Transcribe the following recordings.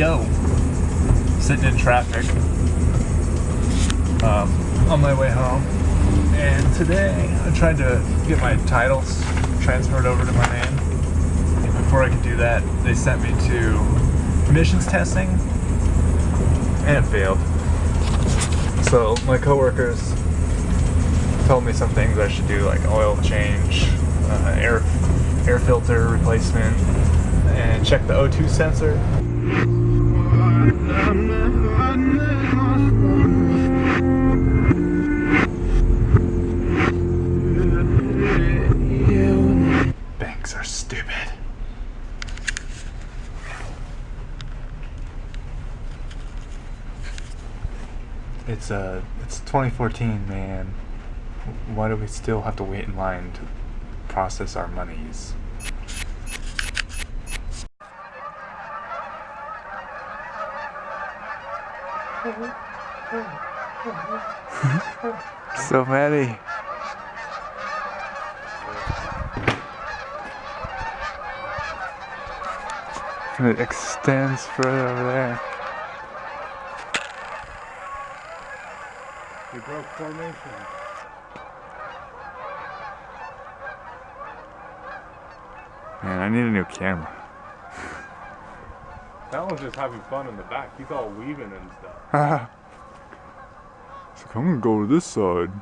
Yo! Sitting in traffic um, on my way home. And today I tried to get my titles transferred over to my name. And before I could do that, they sent me to emissions testing and failed. So my coworkers told me some things I should do like oil change, uh, air, air filter replacement, and check the O2 sensor. Banks are stupid. It's uh, it's 2014, man. Why do we still have to wait in line to process our monies? so many. And it extends further over there. We broke formation. Man, I need a new camera. That one's just having fun in the back. He's all weaving and stuff. so I'm gonna go to this side.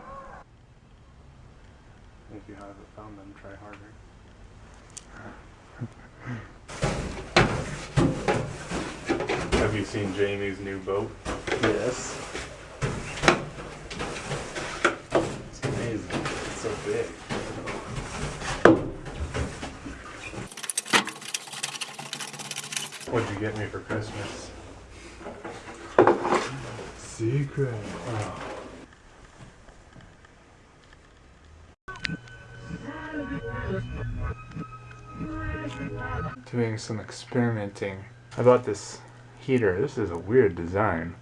If you haven't found them, try harder. Have you seen Jamie's new boat? Yes. It's amazing. It's so big. What'd you get me for Christmas? Secret. Doing some experimenting. I bought this heater. This is a weird design.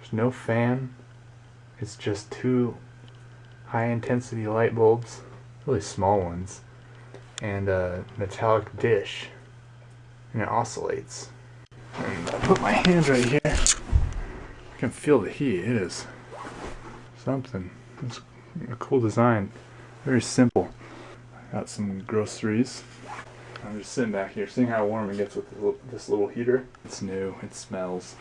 There's no fan. It's just two high intensity light bulbs, really small ones, and a metallic dish. And it oscillates. And I put my hand right here. I can feel the heat. It is something. It's a cool design. Very simple. I got some groceries. I'm just sitting back here, seeing how warm it gets with this little- this little heater. It's new. It smells.